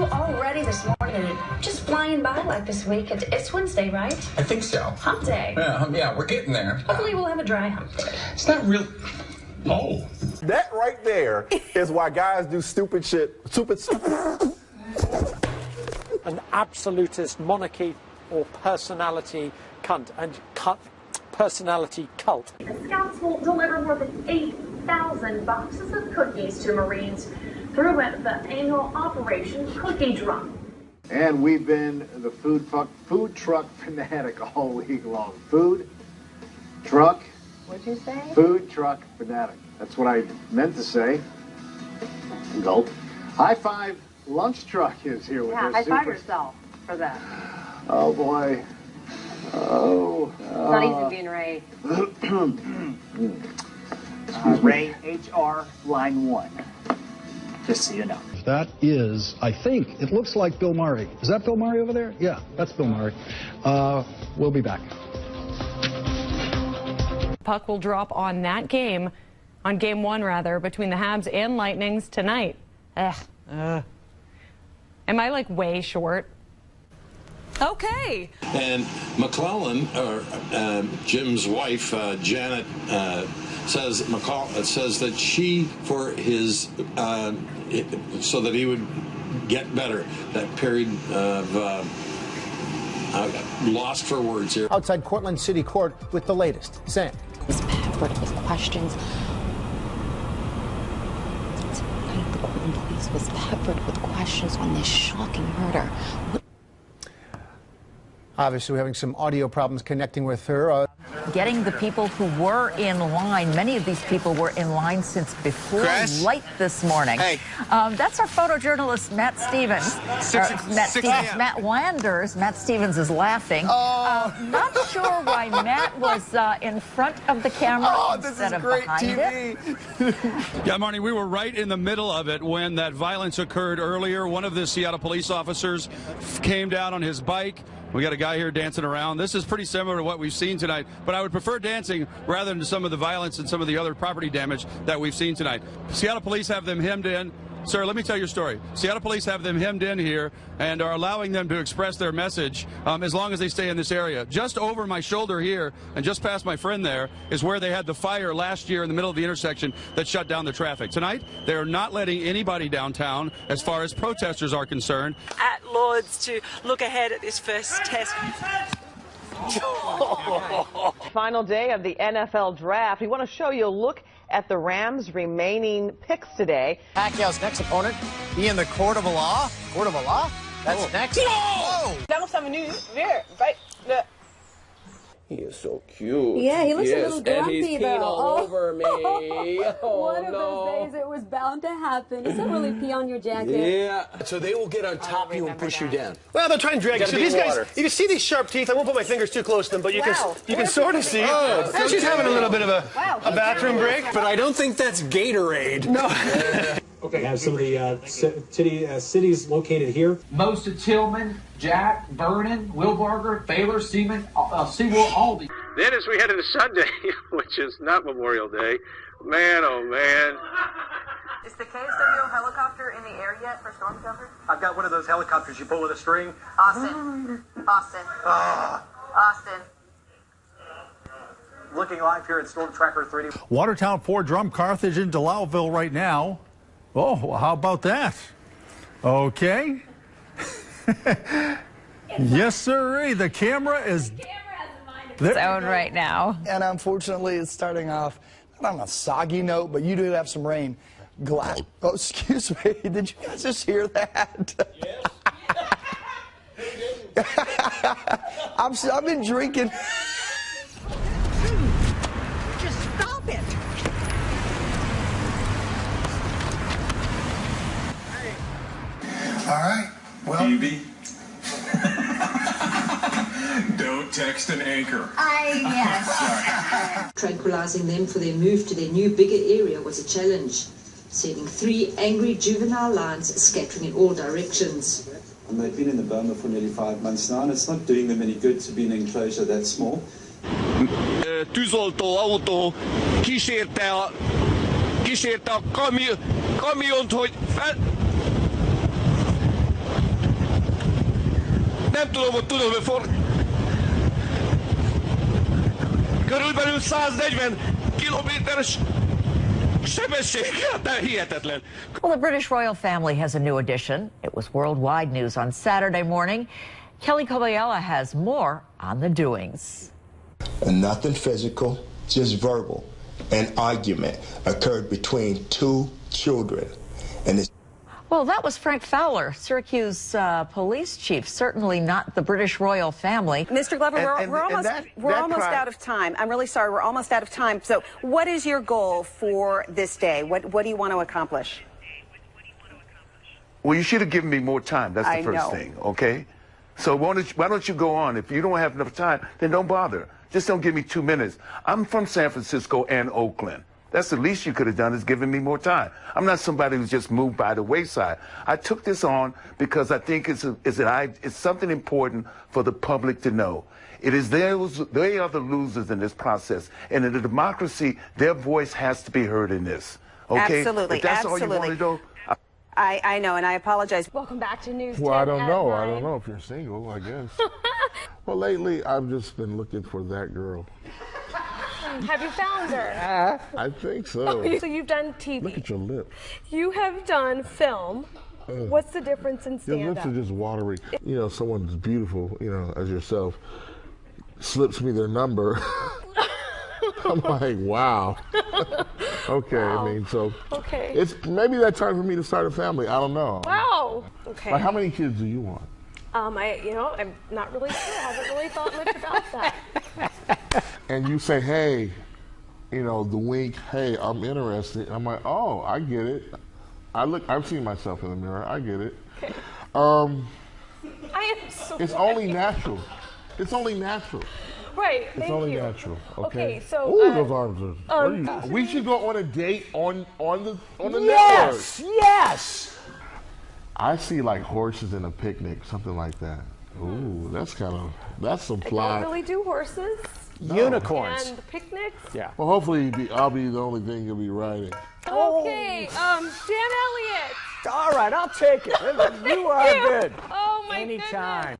two already this morning, just flying by like this week. It's, it's Wednesday, right? I think so. Hump day. Yeah, um, yeah, we're getting there. Hopefully, we'll have a dry hump day. It's not real. Oh. That right there is why guys do stupid shit. Stupid. An absolutist monarchy or personality cunt and cut personality cult. The Scouts will deliver more than 8,000 boxes of cookies to Marines through the annual Operation Cookie Drop. And we've been the food truck, food truck fanatic all week long. Food truck. What'd you say? Food truck fanatic. That's what I meant to say. Gulp. High five. Lunch truck is here with Yeah, us. high five yourself for that. Oh boy. Oh. It's not easy oh, being Ray. Uh, Uh, Ray, HR, line one. Just so you know. That is, I think, it looks like Bill Murray. Is that Bill Murray over there? Yeah, that's Bill Murray. Uh, we'll be back. Puck will drop on that game, on game one rather, between the Habs and Lightnings tonight. Ugh. Am I like way short? Okay. And McClellan, or uh, Jim's wife, uh, Janet, uh, says McCall uh, says that she, for his, uh, so that he would get better. That period of uh, uh, lost for words here. Outside Cortland City Court with the latest. Sam. was peppered with questions. Tonight, the Portland police was peppered with questions on this shocking murder. Obviously, we're having some audio problems connecting with her. Uh, Getting the people who were in line, many of these people were in line since before Chris? light this morning. Hey. Um, that's our photojournalist, Matt Stevens. Six- Or Matt six Stevens. a.m. Matt Landers. Matt Stevens is laughing. Oh. Uh, not sure why Matt was uh, in front of the camera Oh, instead of great behind TV. it. Yeah, Marnie, we were right in the middle of it when that violence occurred earlier. One of the Seattle police officers came down on his bike. We got a guy here dancing around. This is pretty similar to what we've seen tonight, but I would prefer dancing rather than some of the violence and some of the other property damage that we've seen tonight. Seattle police have them hemmed in. Sir, let me tell your story. Seattle police have them hemmed in here and are allowing them to express their message um, as long as they stay in this area. Just over my shoulder here and just past my friend there is where they had the fire last year in the middle of the intersection that shut down the traffic. Tonight, they are not letting anybody downtown as far as protesters are concerned. At Lords to look ahead at this first test. Final day of the NFL draft. We want to show you a look at the Rams' remaining picks today. Pacquiao's next opponent be in the court of law. Court of law? That's next. Whoa! Lance Avenue, there, right. He is so cute. Yeah, he looks yes, a little grumpy and he's peeing though. All me. Oh, One of no. those days it was bound to happen. Does that really pee on your jacket? Yeah. So they will get on top of you and push you down. Well, they're trying to drag you. Gotta So these in guys, water. you can see these sharp teeth. I won't put my fingers too close to them, but you Wow. can you can sort of see. Oh, And she's having a little bit of a, Wow, a bathroom break. But I don't think that's Gatorade. No. Okay, We have some of the uh, city, uh, cities located here. Most of Tillman, Jack, Vernon, Wilbarger, Baylor, Seaman, uh, Sewell, Aldi. Then as we head into Sunday, which is not Memorial Day, man, oh man. Is the KSW helicopter in the air yet for storm cover? I've got one of those helicopters you pull with a string. Austin. Austin. Ah. Austin. Looking live here at Storm Tracker 3D. Watertown, Fort Drum, Carthage, and Delisle right now. Oh, well, how about that? Okay. yes, sir. The camera is It's out right now. And unfortunately, it's starting off not on a soggy note, but you do have some rain. Glass. Oh, oh excuse me. Did you guys just hear that? I'm, s- I've been drinking. Just stop it. All right. Well, BB. Don't text an anchor. I, yes. Tranquilizing them for their move to their new bigger area was a challenge, sending three angry juvenile lions scattering in all directions. And they've been in the boma for nearly five months now, and it's not doing them any good to be in an enclosure that small. tűzoltó autó kísérte a, kísérte a kamion, kamiont, hogy fel... nem tudom, hogy tudom, hogy for... Körülbelül 140 kilométeres sebességgel, de hihetetlen. Well, the British royal family has a new addition. It was worldwide news on Saturday morning. Kelly Kobiella has more on the doings. And nothing physical, just verbal. An argument occurred between two children. And it's Well, that was Frank Fowler, Syracuse uh, police chief. Certainly not the British royal family. Mr. Glover, And- we're, and- we're almost that- we're that almost crime- out of time. I'm really sorry. We're almost out of time. So, what is your goal for this day? What what do you want to accomplish? Well, you should have given me more time. That's the I first know. thing, okay? So why don't, you, why don't you go on? If you don't have enough time, then don't bother. Just don't give me two minutes. I'm from San Francisco and Oakland. That's the least you could have done is given me more time. I'm not somebody who's just moved by the wayside. I took this on because I think it's, a, it's, an, it's something important for the public to know. It is those, they are the losers in this process. And in a democracy, their voice has to be heard in this. Okay? Absolutely, If that's all you absolutely. want to do, I, I know, and I apologize. Welcome back to News Well, I don't at know. I don't know if you're single, I guess. well, lately, I've just been looking for that girl. Have you found her? I think so. so you've done TV. Look at your lips. You have done film. Ugh. What's the difference in Your stand lips are just watery. You know, someone as beautiful, you know, as yourself, slips me their number. I'm like, wow. okay, I mean, so Okay. it's maybe that time for me to start a family. I don't know. Wow. Okay. Like, how many kids do you want? Um, I, you know, I'm not really sure. I haven't really thought much about that. And you say, hey, you know, the wink, hey, I'm interested. I'm like, oh, I get it. I look, I've seen myself in the mirror. I get it. Um, I am so. it's only natural. It's only natural. Right. It's Thank only you. natural. Okay. Okay, so, Ooh, uh, those arms are. um, are you- we should go on a date on on the on the Yes, network. yes. I see like horses in a picnic, something like that. Ooh, that's kind of that's some I fly. don't really do horses. Unicorns. And picnics. Yeah. Well, hopefully be, I'll be the only thing you'll be riding. Okay. Um, Dan Elliott. All right, I'll take it. You are you. good. Oh my Anytime.